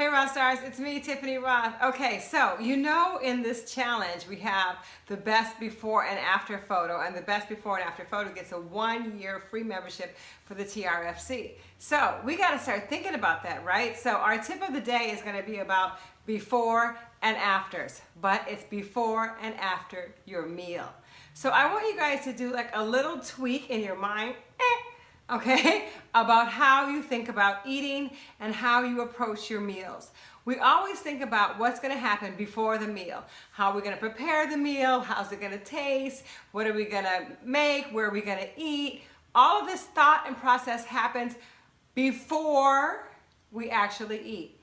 Hey Roth Stars, it's me, Tiffany Roth. Okay, so you know in this challenge we have the best before and after photo and the best before and after photo gets a one year free membership for the TRFC. So we got to start thinking about that, right? So our tip of the day is going to be about before and afters, but it's before and after your meal. So I want you guys to do like a little tweak in your mind. Eh, okay, about how you think about eating and how you approach your meals. We always think about what's going to happen before the meal. How are we going to prepare the meal? How's it going to taste? What are we going to make? Where are we going to eat? All of this thought and process happens before we actually eat.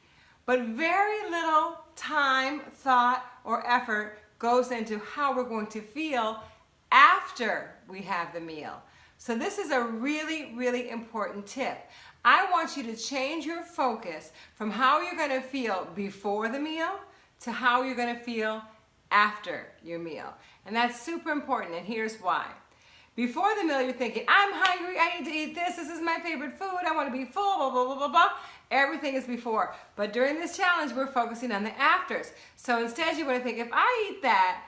But very little time, thought, or effort goes into how we're going to feel after we have the meal. So this is a really, really important tip. I want you to change your focus from how you're to feel before the meal to how you're to feel after your meal. And that's super important, and here's why. Before the meal, you're thinking, I'm hungry, I need to eat this, this is my favorite food, I want to be full, blah, blah, blah, blah, blah. Everything is before. But during this challenge, we're focusing on the afters. So instead, you want to think, if I eat that,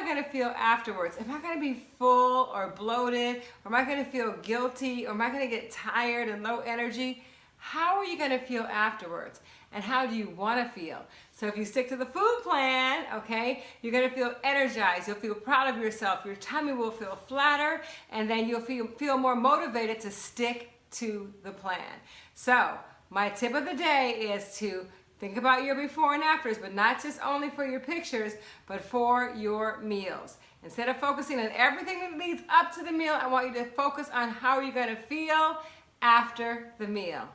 I going to feel afterwards? Am I going to be full or bloated? Or am I going to feel guilty? Or am I going to get tired and low energy? How are you going to feel afterwards? And how do you want to feel? So if you stick to the food plan, okay, you're going to feel energized. You'll feel proud of yourself. Your tummy will feel flatter. And then you'll feel, feel more motivated to stick to the plan. So my tip of the day is to Think about your before and afters, but not just only for your pictures, but for your meals. Instead of focusing on everything that leads up to the meal, I want you to focus on how you're gonna feel after the meal.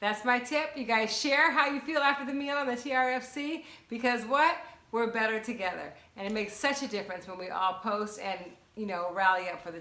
That's my tip. You guys share how you feel after the meal on the TRFC because what? We're better together. And it makes such a difference when we all post and, you know, rally up for the